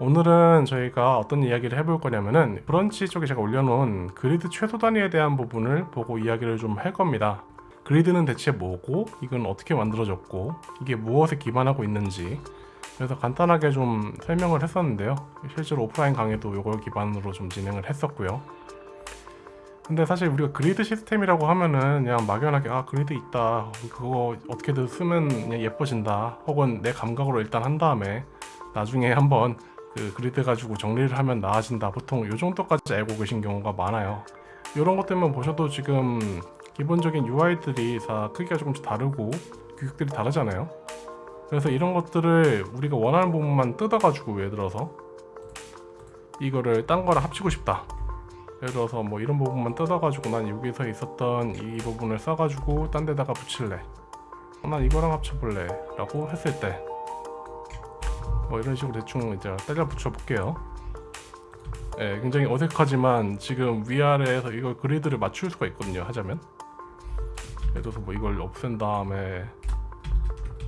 오늘은 저희가 어떤 이야기를 해볼 거냐면은 브런치 쪽에 제가 올려놓은 그리드 최소 단위에 대한 부분을 보고 이야기를 좀 할 겁니다. 그리드는 대체 뭐고? 이건 어떻게 만들어졌고? 이게 무엇에 기반하고 있는지. 그래서 간단하게 좀 설명을 했었는데요. 실제로 오프라인 강의도 이걸 기반으로 좀 진행을 했었고요. 근데 사실 우리가 그리드 시스템이라고 하면은 그냥 막연하게 아 그리드 있다. 그거 어떻게든 쓰면 그냥 예뻐진다. 혹은 내 감각으로 일단 한 다음에 나중에 한번 그 그리드 가지고 정리를 하면 나아진다. 보통 요 정도까지 알고 계신 경우가 많아요. 이런 것들만 보셔도 지금 기본적인 UI들이 다 크기가 조금씩 다르고 규격들이 다르잖아요. 그래서 이런 것들을 우리가 원하는 부분만 뜯어가지고 예를 들어서 이거를 딴 거랑 합치고 싶다. 예를 들어서 뭐 이런 부분만 뜯어가지고 난 여기서 있었던 이 부분을 써가지고 딴 데다가 붙일래. 어, 난 이거랑 합쳐볼래 라고 했을 때 뭐 이런 식으로 대충 이제 때려 붙여 볼게요. 예, 굉장히 어색하지만 지금 위아래에서 이걸 그리드를 맞출 수가 있거든요 하자면. 예를 들어서 뭐 이걸 없앤 다음에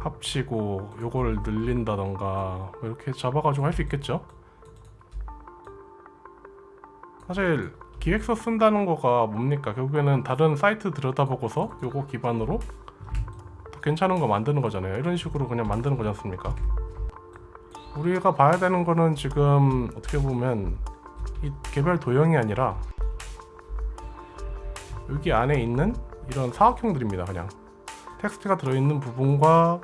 합치고 요거를 늘린다던가 뭐 이렇게 잡아가지고 할 수 있겠죠? 사실 기획서 쓴다는 거가 뭡니까? 결국에는 다른 사이트 들여다보고서 요거 기반으로 더 괜찮은 거 만드는 거잖아요. 이런 식으로 그냥 만드는 거지 않습니까 우리가 봐야 되는 거는 지금 어떻게 보면 이 개별 도형이 아니라 여기 안에 있는 이런 사각형들입니다 그냥. 텍스트가 들어있는 부분과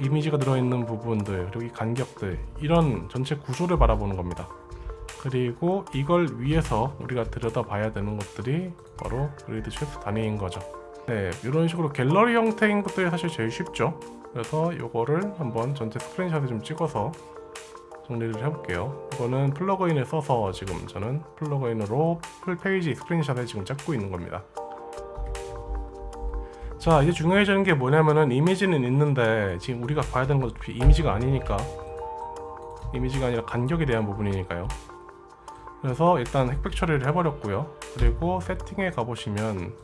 이미지가 들어있는 부분들 그리고 이 간격들 이런 전체 구조를 바라보는 겁니다. 그리고 이걸 위해서 우리가 들여다 봐야 되는 것들이 바로 그리드 최소 단위인 거죠. 네 이런 식으로 갤러리 형태인 것들이 사실 제일 쉽죠 그래서 이거를 한번 전체 스크린샷을 좀 찍어서 정리를 해볼게요. 이거는 플러그인을 써서 지금 저는 플러그인으로 full page 스크린샷을 지금 찍고 있는 겁니다. 자 이제 중요해지는 게 뭐냐면은 이미지는 있는데 지금 우리가 봐야 되는 건 이미지가 아니니까. 이미지가 아니라 간격에 대한 부분이니까요. 그래서 일단 흑백 처리를 해버렸고요. 그리고 세팅에 가보시면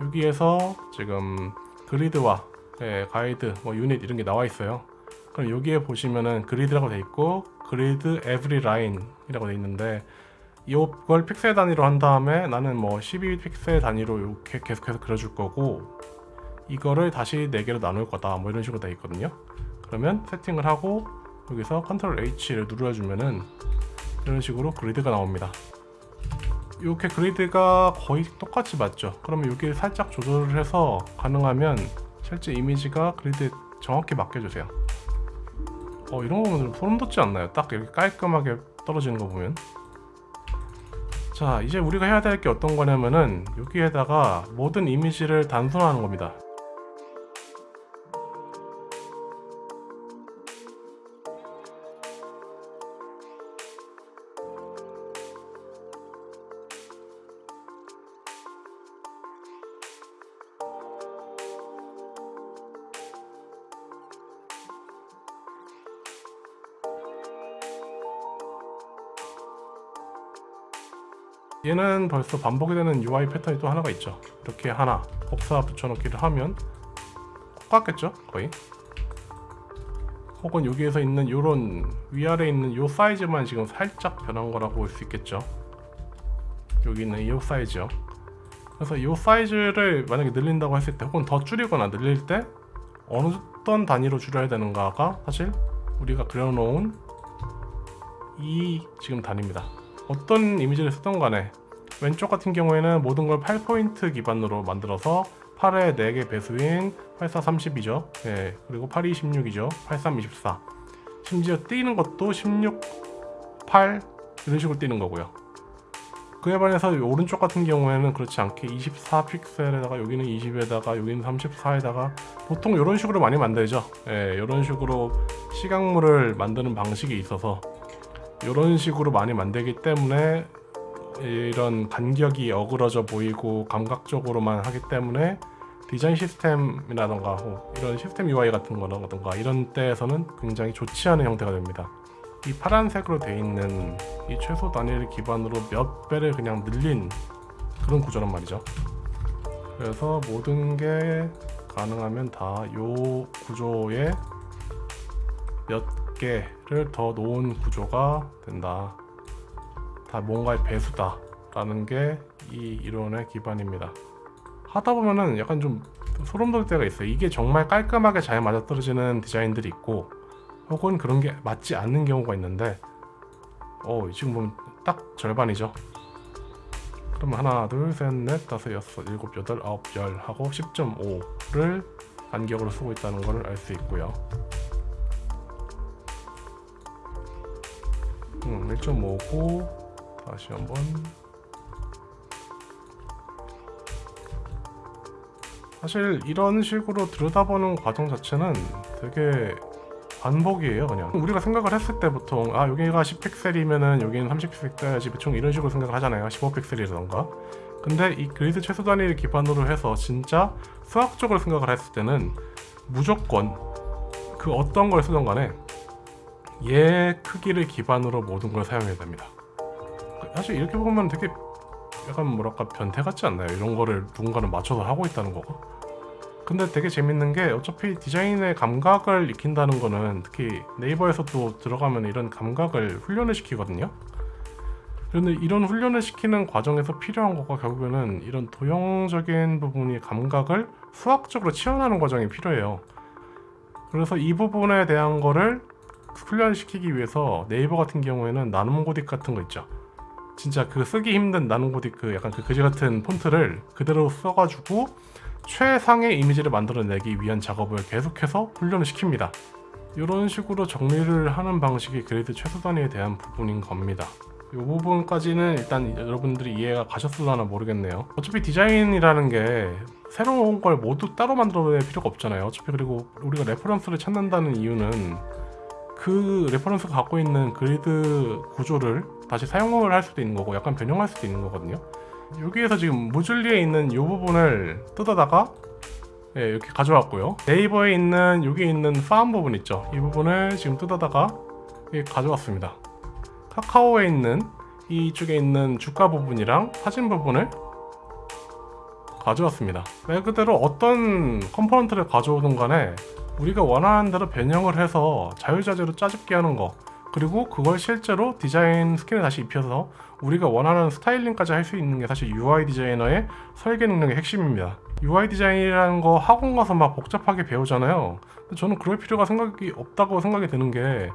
여기에서 지금 그리드와 예, 가이드, 뭐 유닛 이런 게 나와 있어요. 그럼 여기에 보시면은 그리드라고 돼 있고 grid every line 이라고 돼 있는데 이걸 픽셀 단위로 한 다음에 나는 뭐 12픽셀 단위로 이렇게 계속해서 그려줄 거고 이거를 다시 4개로 나눌 거다 뭐 이런 식으로 돼 있거든요. 그러면 세팅을 하고 여기서 컨트롤 H를 눌러주면은 이런 식으로 그리드가 나옵니다. 이렇게 그리드가 거의 똑같이 맞죠? 그러면 여기 살짝 조절을 해서 가능하면 실제 이미지가 그리드에 정확히 맡겨주세요. 어 이런 거 보면 소름 돋지 않나요? 딱 이렇게 깔끔하게 떨어지는 거 보면. 자 이제 우리가 해야 될 게 어떤 거냐면은 여기에다가 모든 이미지를 단순화하는 겁니다 얘는 벌써 반복이 되는 UI 패턴이 또 하나가 있죠. 이렇게 하나 복사 붙여넣기를 하면 똑같겠죠? 거의. 혹은 여기에서 있는 요런 위아래에 있는 요 사이즈만 지금 살짝 변한 거라고 볼 수 있겠죠? 여기 있는 이 사이즈요. 그래서 이 사이즈를 만약에 늘린다고 했을 때 혹은 더 줄이거나 늘릴 때 어떤 단위로 줄여야 되는가가 사실 우리가 그려놓은 이 지금 단위입니다 어떤 이미지를 쓰던 간에 왼쪽 같은 경우에는 모든 걸 8포인트 기반으로 만들어서 8의 4개 배수인 8430이죠. 예, 그리고 8216이죠. 8324 심지어 띄는 것도 16, 8 이런 식으로 띄는 거고요. 그에 반해서 오른쪽 같은 경우에는 그렇지 않게 24 픽셀에다가 여기는 20에다가 여기는 34에다가 보통 이런 식으로 많이 만들죠. 예, 이런 식으로 시각물을 만드는 방식이 있어서 이런 식으로 많이 만들기 때문에 이런 간격이 어그러져 보이고 감각적으로만 하기 때문에 디자인 시스템이라던가 이런 시스템 UI 같은 거라던가 이런 때에서는 굉장히 좋지 않은 형태가 됩니다. 이 파란색으로 되어 있는 이 최소 단위를 기반으로 몇 배를 그냥 늘린 그런 구조란 말이죠. 그래서 모든 게 가능하면 다이 구조의 몇 개를 더 놓은 구조가 된다. 다 뭔가의 배수다. 라는 게 이 이론의 기반입니다. 하다 보면은 약간 좀 소름 돋을 때가 있어요. 이게 정말 깔끔하게 잘 맞아떨어지는 디자인들이 있고 혹은 그런 게 맞지 않는 경우가 있는데 어 지금 보면 딱 절반이죠. 그럼 하나 둘셋넷 다섯 여섯 일곱 여덟 아홉 열 하고 10.5를 간격으로 쓰고 있다는 것을 알 수 있고요. 음, 1.5고 다시 한번 사실 이런 식으로 들여다보는 과정 자체는 되게 반복이에요 그냥. 우리가 생각을 했을 때 보통 아 여기가 10픽셀이면은 여기는 30픽셀 써야지 보통 이런 식으로 생각을 하잖아요. 15픽셀이라던가. 근데 이 그리드 최소 단위를 기반으로 해서 진짜 수학적으로 생각을 했을 때는 무조건 그 어떤 걸 쓰던 간에 얘 크기를 기반으로 모든 걸 사용해야 됩니다. 사실 이렇게 보면 되게 약간 뭐랄까 변태 같지 않나요? 이런 거를 누군가는 맞춰서 하고 있다는 거가 근데 되게 재밌는 게 어차피 디자인의 감각을 익힌다는 거는 특히 네이버에서도 들어가면 이런 감각을 훈련을 시키거든요. 그런데 이런 훈련을 시키는 과정에서 필요한 거가 결국에는 이런 도형적인 부분이 감각을 수학적으로 치환하는 과정이 필요해요. 그래서 이 부분에 대한 거를 훈련시키기 위해서 네이버 같은 경우에는 나눔 고딕 같은 거 있죠 진짜 그 쓰기 힘든 나눔 고딕 그 약간 그 그지 같은 폰트를 그대로 써가지고 최상의 이미지를 만들어내기 위한 작업을 계속해서 훈련을 시킵니다. 이런 식으로 정리를 하는 방식이 그리드 최소 단위에 대한 부분인 겁니다. 이 부분까지는 일단 여러분들이 이해가 가셨을라나 모르겠네요. 어차피 디자인이라는 게 새로운 걸 모두 따로 만들어낼 필요가 없잖아요. 어차피 그리고 우리가 레퍼런스를 찾는다는 이유는 그 레퍼런스가 갖고 있는 그리드 구조를 다시 사용을 할 수도 있는 거고 약간 변형할 수도 있는 거거든요. 여기에서 지금 무줄리에 있는 이 부분을 뜯어다가 예, 이렇게 가져왔고요. 네이버에 있는 여기 있는 파운 부분 있죠? 이 부분을 지금 뜯어다가 가져왔습니다. 카카오에 있는 이쪽에 있는 주가 부분이랑 사진 부분을 가져왔습니다. 말 그대로 어떤 컴포넌트를 가져오든 간에 우리가 원하는 대로 변형을 해서 자유자재로 짜집게 하는 거 그리고 그걸 실제로 디자인 스킨에 다시 입혀서 우리가 원하는 스타일링까지 할 수 있는 게 사실 UI 디자이너의 설계 능력의 핵심입니다. UI 디자인이라는 거 학원 가서 막 복잡하게 배우잖아요. 저는 그럴 필요가 생각이 없다고 생각이 드는 게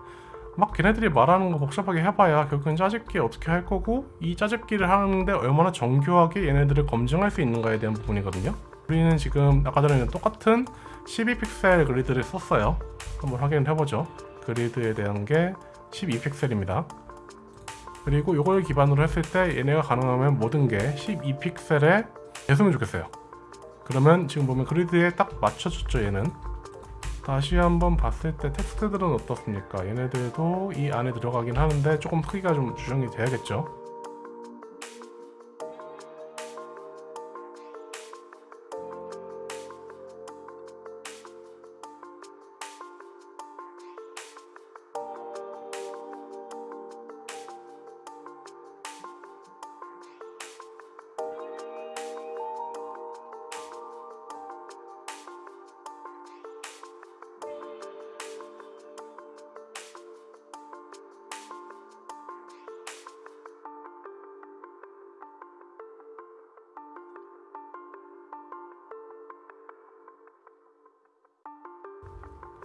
막 걔네들이 말하는 거 복잡하게 해봐야 결국엔 짜집기 어떻게 할 거고 이 짜집기를 하는데 얼마나 정교하게 얘네들을 검증할 수 있는가에 대한 부분이거든요. 우리는 지금 아까 전에 똑같은 12픽셀 그리드를 썼어요. 한번 확인을 해보죠. 그리드에 대한 게 12픽셀입니다. 그리고 이걸 기반으로 했을 때 얘네가 가능하면 모든 게 12픽셀에 됐으면 좋겠어요. 그러면 지금 보면 그리드에 딱 맞춰줬죠 얘는. 다시 한번 봤을 때 텍스트들은 어떻습니까? 얘네들도 이 안에 들어가긴 하는데 조금 크기가 좀 조정이 돼야겠죠.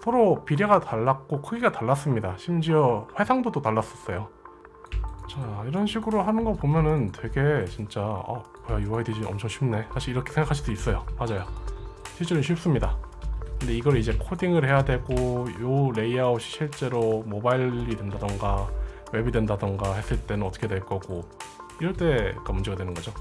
서로 비례가 달랐고 크기가 달랐습니다. 심지어 해상도도 달랐었어요. 자 이런 식으로 하는 거 보면은 되게 진짜 어 뭐야 UI 디자인 엄청 쉽네. 사실 이렇게 생각하실 수 있어요. 맞아요. 실제로 쉽습니다. 근데 이걸 이제 코딩을 해야 되고 요 레이아웃이 실제로 모바일이 된다던가 웹이 된다던가 했을 때는 어떻게 될 거고 이럴 때가 문제가 되는 거죠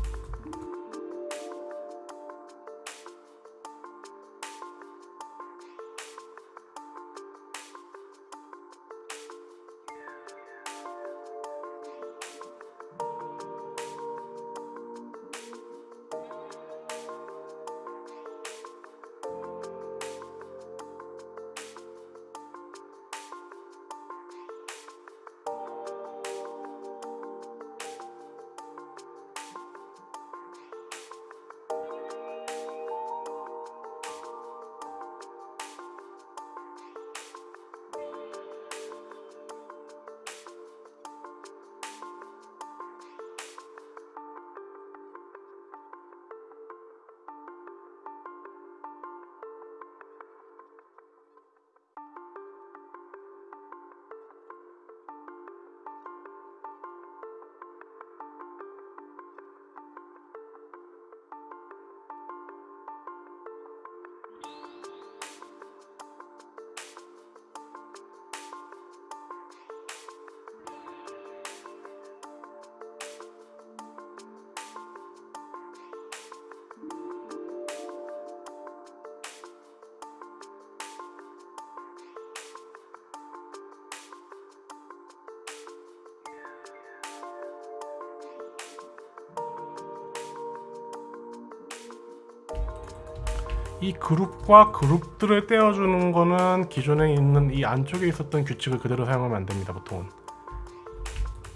이 그룹과 그룹들을 떼어주는 거는 기존에 있는 이 안쪽에 있었던 규칙을 그대로 사용하면 안 됩니다 보통은.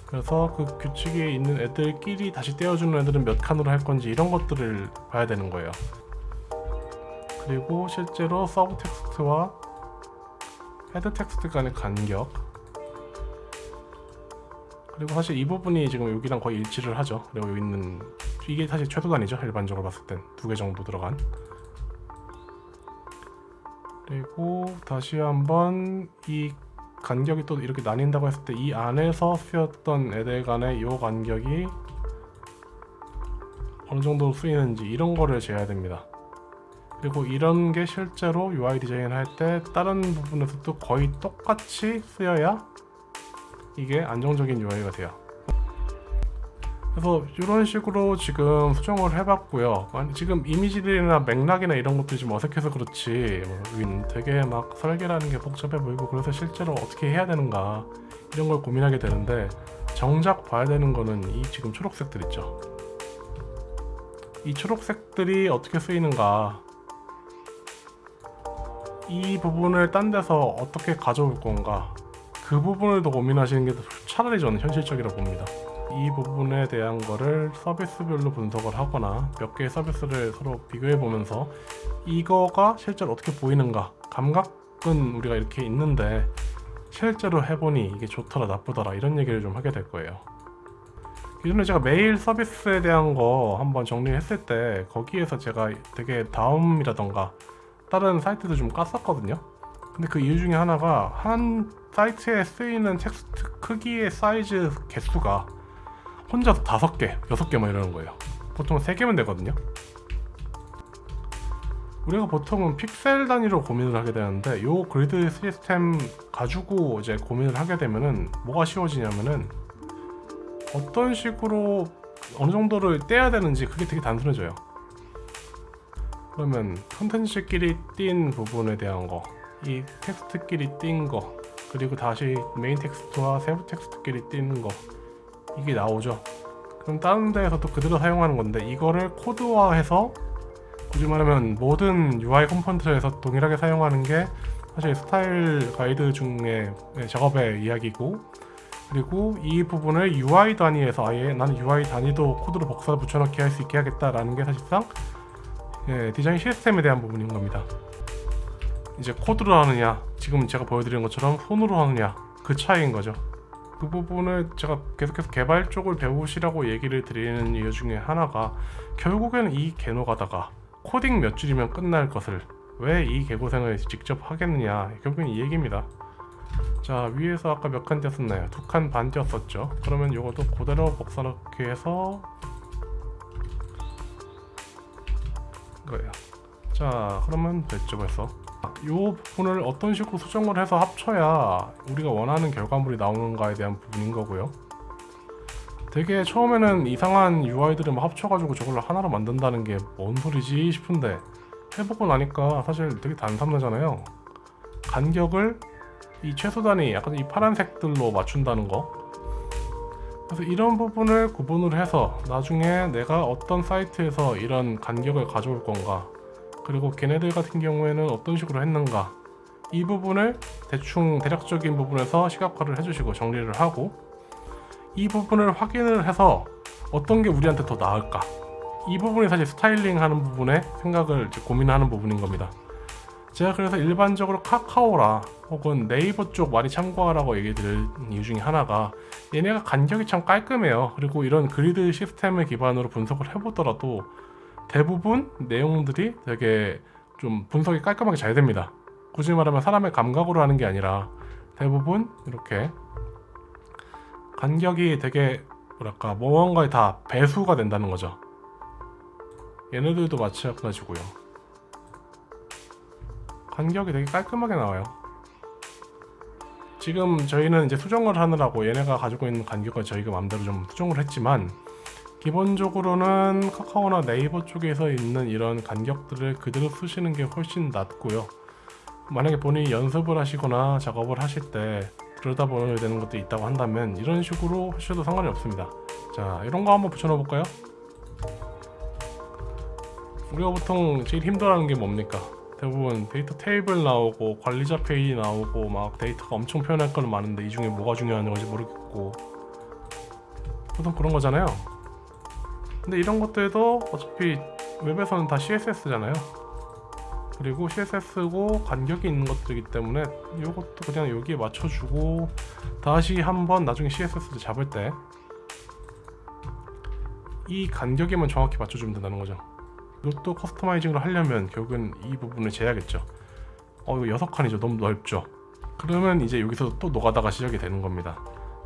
그래서 그 규칙에 있는 애들끼리 다시 떼어주는 애들은 몇 칸으로 할 건지 이런 것들을 봐야 되는 거예요. 그리고 실제로 sub text와 head text 간의 간격. 그리고 사실 이 부분이 지금 여기랑 거의 일치를 하죠. 그리고 여기 있는 이게 사실 최소단이죠 일반적으로 봤을 땐. 두 개 정도 들어간 그리고 다시 한번 이 간격이 또 이렇게 나뉜다고 했을 때 이 안에서 쓰였던 애들 간의 요 간격이 어느 정도 쓰이는지 이런 거를 재야 됩니다. 그리고 이런 게 실제로 UI 디자인 할 때 다른 부분에서도 거의 똑같이 쓰여야 이게 안정적인 UI가 돼요 그래서 이런 식으로 지금 수정을 해봤고요. 지금 이미지들이나 맥락이나 이런 것들이 좀 어색해서 그렇지 뭐, 윈 되게 막 설계라는 게 복잡해 보이고 그래서 실제로 어떻게 해야 되는가 이런 걸 고민하게 되는데 정작 봐야 되는 거는 이 지금 초록색들 있죠? 이 초록색들이 어떻게 쓰이는가? 이 부분을 딴 데서 어떻게 가져올 건가? 그 부분을 더 고민하시는 게 차라리 저는 현실적이라고 봅니다 이 부분에 대한 거를 서비스별로 분석을 하거나 몇 개의 서비스를 서로 비교해 보면서 이거가 실제로 어떻게 보이는가 감각은 우리가 이렇게 있는데 실제로 해보니 이게 좋더라 나쁘더라 이런 얘기를 좀 하게 될 거예요. 기존에 제가 메일 서비스에 대한 거 한번 정리했을 때 거기에서 제가 되게 다음이라던가 다른 사이트도 좀 깠었거든요. 근데 그 이유 중에 하나가 한 사이트에 쓰이는 텍스트 크기의 사이즈 개수가 혼자서 다섯 개, 여섯 개 막 이러는 거예요. 보통 세 개면 되거든요. 우리가 보통은 픽셀 단위로 고민을 하게 되는데 요 그리드 시스템 가지고 이제 고민을 하게 되면은 뭐가 쉬워지냐면은 어떤 식으로 어느 정도를 떼야 되는지 그게 되게 단순해져요. 그러면 컨텐츠끼리 띈 부분에 대한 거, 이 텍스트끼리 띈 거, 그리고 다시 메인 텍스트와 세부 텍스트끼리 띄는 거 이게 나오죠. 그럼 다른 데에서도 그대로 사용하는 건데 이거를 코드화해서 굳이 말하면 모든 UI component에서 동일하게 사용하는 게 사실 스타일 가이드 중에 작업의 이야기고 그리고 이 부분을 UI 단위에서 아예 나는 UI 단위도 코드로 복사해 붙여넣기 할 수 있게 하겠다라는 게 사실상 예, 디자인 시스템에 대한 부분인 겁니다. 이제 코드로 하느냐, 지금 제가 보여드린 것처럼 손으로 하느냐 그 차이인 거죠. 그 부분을 제가 계속해서 개발 쪽을 배우시라고 얘기를 드리는 이유 중에 하나가 결국에는 이 개노가다가 코딩 몇 줄이면 끝날 것을 왜 이 개고생을 직접 하겠느냐 결국엔 이 얘기입니다. 자 위에서 아까 몇 칸 띄었었나요? 두 칸 반 띄었었죠. 그러면 이것도 그대로 복사 넣기 해서 거예요 자 그러면 됐죠 벌써 이 부분을 어떤 식으로 수정을 해서 합쳐야 우리가 원하는 결과물이 나오는가에 대한 부분인 거고요. 되게 처음에는 이상한 UI들을 막 합쳐가지고 저걸로 하나로 만든다는 게 뭔 소리지 싶은데 해보고 나니까 사실 되게 단순하잖아요. 간격을 이 최소 단위 약간 이 파란색들로 맞춘다는 거. 그래서 이런 부분을 구분을 해서 나중에 내가 어떤 사이트에서 이런 간격을 가져올 건가 그리고 걔네들 같은 경우에는 어떤 식으로 했는가. 이 부분을 대충 대략적인 부분에서 시각화를 해주시고 정리를 하고 이 부분을 확인을 해서 어떤 게 우리한테 더 나을까. 이 부분이 사실 스타일링 하는 부분에 생각을 고민하는 부분인 겁니다. 제가 그래서 일반적으로 카카오라 혹은 네이버 쪽 많이 참고하라고 얘기 드릴 이유 중에 하나가 얘네가 간격이 참 깔끔해요. 그리고 이런 그리드 시스템을 기반으로 분석을 해보더라도 대부분 내용들이 되게 좀 분석이 깔끔하게 잘 됩니다. 굳이 말하면 사람의 감각으로 하는 게 아니라 대부분 이렇게 간격이 되게 뭐랄까 무언가에 다 배수가 된다는 거죠. 얘네들도 마찬가지고요. 간격이 되게 깔끔하게 나와요. 지금 저희는 이제 수정을 하느라고 얘네가 가지고 있는 간격을 저희가 마음대로 좀 수정을 했지만 기본적으로는 카카오나 네이버 쪽에서 있는 이런 간격들을 그대로 쓰시는 게 훨씬 낫고요. 만약에 본인이 연습을 하시거나 작업을 하실 때 그러다 보게 되는 것도 있다고 한다면 이런 식으로 하셔도 상관이 없습니다. 자 이런 거 한번 붙여 넣어 볼까요? 우리가 보통 제일 힘들어하는 게 뭡니까? 대부분 데이터 테이블 나오고 관리자 페이지 나오고 막 데이터가 엄청 표현할 거는 많은데 이 중에 뭐가 중요한 건지 모르겠고. 보통 그런 거잖아요 근데 이런 것들도 어차피 웹에서는 다 CSS잖아요. 그리고 CSS고 간격이 있는 것들이기 때문에 이것도 그냥 여기에 맞춰주고 다시 한번 나중에 CSS를 잡을 때 이 간격에만 정확히 맞춰주면 된다는 거죠. 이것도 커스터마이징을 하려면 결국은 이 부분을 재야겠죠. 어 이거 여섯 칸이죠. 너무 넓죠. 그러면 이제 여기서 또 노가다가 시작이 되는 겁니다.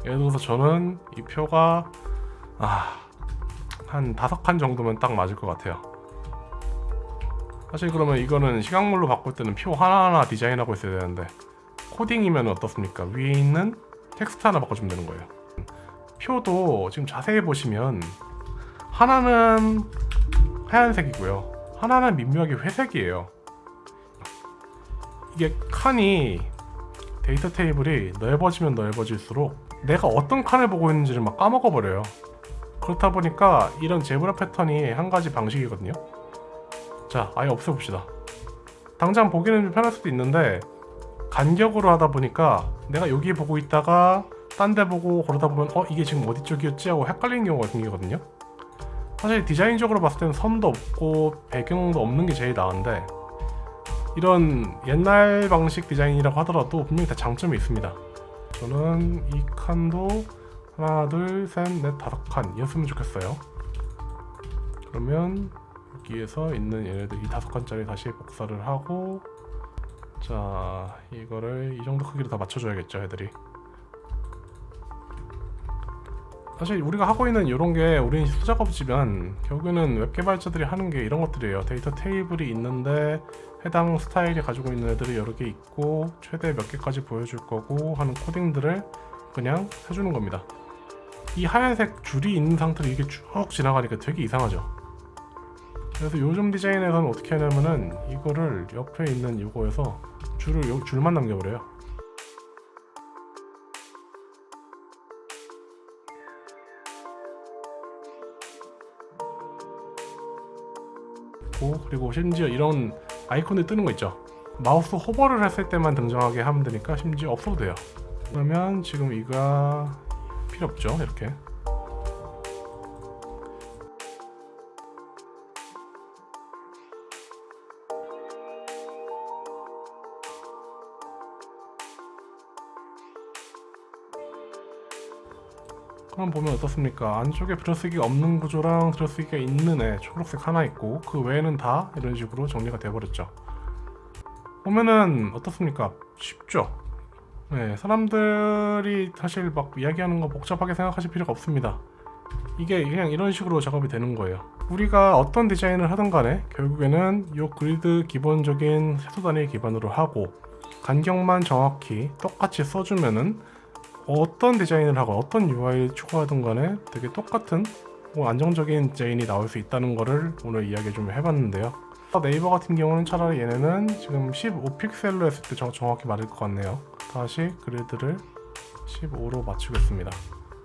예를 들어서 저는 이 표가 아, 한 다섯 칸 정도면 딱 맞을 것 같아요. 사실 그러면 이거는 시각물로 바꿀 때는 표 하나하나 디자인하고 있어야 되는데 코딩이면 어떻습니까? 위에 있는 텍스트 하나 바꿔주면 되는 거예요. 표도 지금 자세히 보시면 하나는 하얀색이고요. 하나는 미묘하게 회색이에요. 이게 칸이 데이터 테이블이 넓어지면 넓어질수록 내가 어떤 칸을 보고 있는지를 막 까먹어 버려요 그렇다 보니까 이런 zebra 패턴이 한 가지 방식이거든요. 자 아예 없애봅시다. 당장 보기는 좀 편할 수도 있는데 간격으로 하다 보니까 내가 여기 보고 있다가 딴 데 보고 그러다 보면 어 이게 지금 어디 쪽이었지? 하고 헷갈리는 경우가 생기거든요. 사실 디자인적으로 봤을 때는 선도 없고 배경도 없는 게 제일 나은데 이런 옛날 방식 디자인이라고 하더라도 분명히 다 장점이 있습니다. 저는 이 칸도 하나 둘셋넷 다섯 칸이었으면 좋겠어요. 그러면 여기에서 있는 얘네들 이 다섯 칸짜리 다시 복사를 하고 자 이거를 이 정도 크기로 다 맞춰줘야겠죠 애들이. 사실 우리가 하고 있는 이런 게 우리는 수작업이지만 결국에는 웹 개발자들이 하는 게 이런 것들이에요. 데이터 테이블이 있는데 해당 스타일이 가지고 있는 애들이 여러 개 있고 최대 몇 개까지 보여줄 거고 하는 코딩들을 그냥 해주는 겁니다 이 하얀색 줄이 있는 상태로 이게 쭉 지나가니까 되게 이상하죠. 그래서 요즘 디자인에서는 어떻게 하냐면은 이거를 옆에 있는 이거에서 줄을 요 줄만 남겨버려요. 그리고 심지어 이런 아이콘이 뜨는 거 있죠. 마우스 호버를 했을 때만 등장하게 하면 되니까 심지어 없어도 돼요. 그러면 지금 이가 필요 없죠 이렇게 그럼 보면 어떻습니까? 안쪽에 들어쓰기가 없는 구조랑 들어쓰기가 있는 애 초록색 하나 있고 그 외에는 다 이런 식으로 정리가 돼버렸죠 보면은 어떻습니까? 쉽죠? 네, 사람들이 사실 막 이야기하는 거 복잡하게 생각하실 필요가 없습니다. 이게 그냥 이런 식으로 작업이 되는 거예요. 우리가 어떤 디자인을 하든 간에 결국에는 이 그리드 기본적인 세수 단위 기반으로 하고 간격만 정확히 똑같이 써주면은 어떤 디자인을 하고 어떤 UI를 추가하든 간에 되게 똑같은 뭐 안정적인 디자인이 나올 수 있다는 거를 오늘 이야기 좀 해봤는데요. 네이버 같은 경우는 차라리 얘네는 지금 15픽셀로 했을 때 정확히 맞을 것 같네요 다시 그리드를 15로 맞추겠습니다.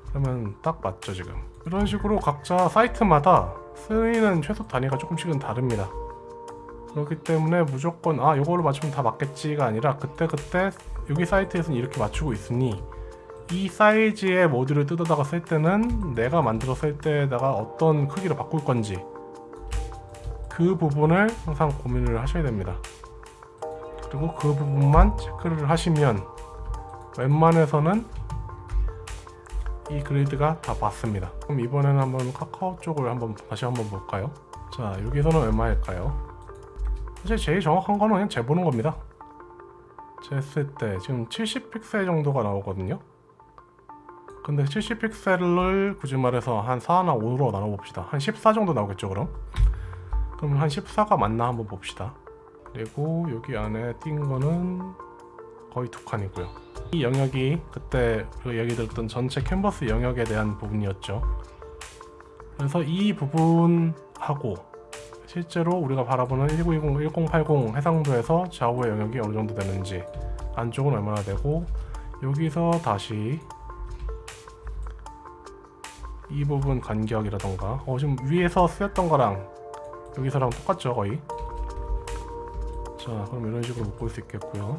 그러면 딱 맞죠 지금. 이런 식으로 각자 사이트마다 쓰이는 최소 단위가 조금씩은 다릅니다. 그렇기 때문에 무조건 아 이걸로 맞추면 다 맞겠지가 아니라 그때그때 여기 사이트에서는 이렇게 맞추고 있으니 이 사이즈의 모듈을 뜯어다가 쓸 때는 내가 만들었을 때에다가 어떤 크기로 바꿀 건지 그 부분을 항상 고민을 하셔야 됩니다. 그리고 그 부분만 체크를 하시면 웬만해서는 이 그리드가 다 맞습니다. 그럼 이번에는 한번 카카오 쪽을 한번 다시 한번 볼까요? 자 여기서는 얼마일까요? 사실 제일 정확한 거는 그냥 재보는 겁니다. 쟀을 때 지금 70픽셀 정도가 나오거든요. 근데 70픽셀을 굳이 말해서 한 4나 5로 나눠봅시다. 한 14 정도 나오겠죠 그럼? 그럼 한 14가 맞나 한번 봅시다. 그리고 여기 안에 띈 거는 거의 두 칸이고요 이 영역이 그때 그 얘기 들었던 전체 캔버스 영역에 대한 부분이었죠. 그래서 이 부분하고 실제로 우리가 바라보는 1920, 1080 해상도에서 좌우의 영역이 어느 정도 되는지 안쪽은 얼마나 되고 여기서 다시 이 부분 간격이라던가 어 지금 위에서 쓰였던 거랑 여기서랑 똑같죠 거의? 자 그럼 이런 식으로 묶을 수 있겠고요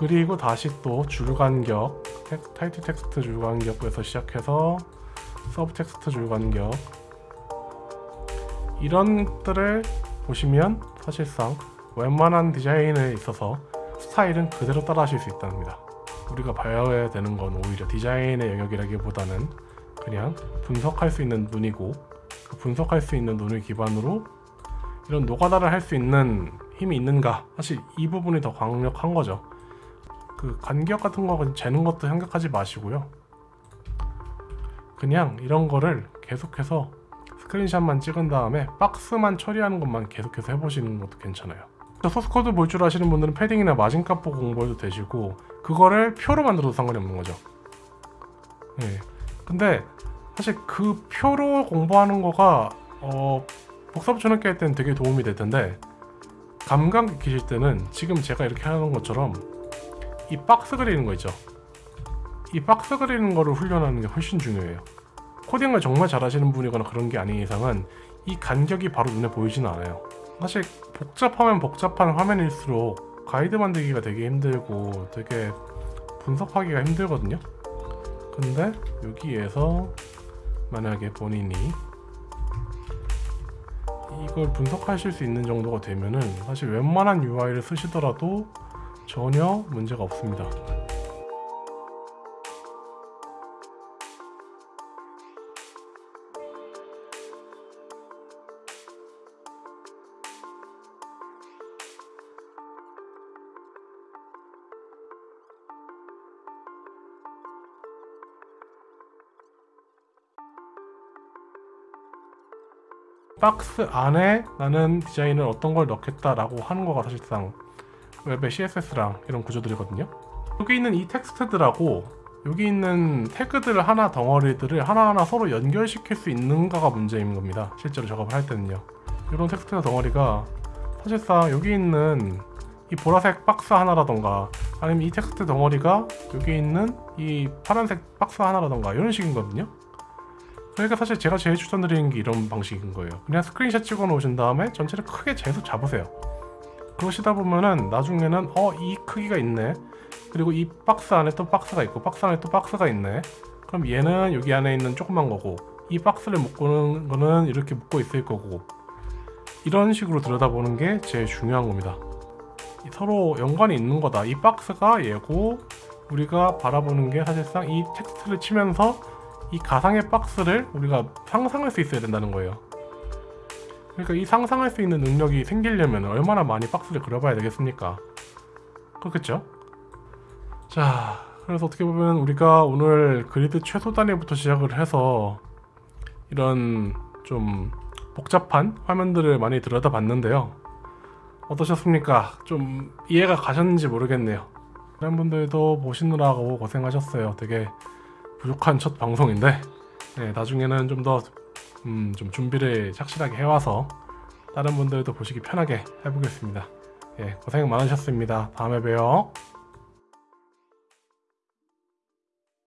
그리고 다시 또 줄간격 텍- 타이틀 텍스트 줄간격에서 시작해서 sub 텍스트 줄간격. 이런 것들을 보시면 사실상 웬만한 디자인에 있어서 스타일은 그대로 따라 하실 수 있답니다. 우리가 봐야 되는 건 오히려 디자인의 영역이라기보다는 그냥 분석할 수 있는 눈이고 그 분석할 수 있는 눈을 기반으로 이런 노가다를 할 수 있는 힘이 있는가? 사실 이 부분이 더 강력한 거죠 그 간격 같은 거 재는 것도 생각하지 마시고요. 그냥 이런 거를 계속해서 스크린샷만 찍은 다음에 박스만 처리하는 것만 계속해서 해보시는 것도 괜찮아요. 소스코드 볼 줄 아시는 분들은 패딩이나 마진값 보고 공부해도 되시고 그거를 표로 만들어도 상관이 없는 거죠. 예. 근데 사실 그 표로 공부하는 거가 어, 복사부 쳐넣기 할 때는 되게 도움이 될 텐데 감각 익히실 때는 지금 제가 이렇게 하는 것처럼 이 박스 그리는 거 있죠? 이 박스 그리는 거를 훈련하는 게 훨씬 중요해요. 코딩을 정말 잘하시는 분이거나 그런 게 아닌 이상은 이 간격이 바로 눈에 보이지는 않아요. 사실 복잡하면 복잡한 화면일수록 가이드 만들기가 되게 힘들고 되게 분석하기가 힘들거든요. 근데 여기에서 만약에 본인이 이걸 분석하실 수 있는 정도가 되면은 사실 웬만한 UI를 쓰시더라도 전혀 문제가 없습니다. 박스 안에 나는 디자인을 어떤 걸 넣겠다라고 하는 거가 사실상 웹의 CSS랑 이런 구조들이거든요. 여기 있는 이 텍스트들하고 여기 있는 태그들 하나 덩어리들을 하나하나 서로 연결시킬 수 있는가가 문제인 겁니다. 실제로 작업을 할 때는요. 이런 텍스트 덩어리가 사실상 여기 있는 이 보라색 박스 하나라던가 아니면 이 텍스트 덩어리가 여기 있는 이 파란색 박스 하나라던가 이런 식인 거거든요. 그러니까 사실 제가 제일 추천드리는 게 이런 방식인 거예요. 그냥 스크린샷 찍어 놓으신 다음에 전체를 크게 재서 잡으세요. 그러시다 보면은 나중에는 어 이 크기가 있네. 그리고 이 박스 안에 또 박스가 있고 박스 안에 또 박스가 있네. 그럼 얘는 여기 안에 있는 조그만 거고 이 박스를 묶는 거는 이렇게 묶고 있을 거고 이런 식으로 들여다보는 게 제일 중요한 겁니다. 이 서로 연관이 있는 거다. 이 박스가 얘고 우리가 바라보는 게 사실상 이 텍스트를 치면서 이 가상의 박스를 우리가 상상할 수 있어야 된다는 거예요. 그러니까 이 상상할 수 있는 능력이 생기려면 얼마나 많이 박스를 그려봐야 되겠습니까? 그렇겠죠? 자, 그래서 어떻게 보면 우리가 오늘 그리드 최소 단위부터 시작을 해서 이런 좀 복잡한 화면들을 많이 들여다봤는데요. 어떠셨습니까? 좀 이해가 가셨는지 모르겠네요. 다른 분들도 보시느라고 고생하셨어요. 되게 부족한 첫 방송인데 네, 나중에는 좀 더 음, 좀 준비를 착실하게 해와서 다른 분들도 보시기 편하게 해보겠습니다. 예, 고생 많으셨습니다. 다음에 봬요.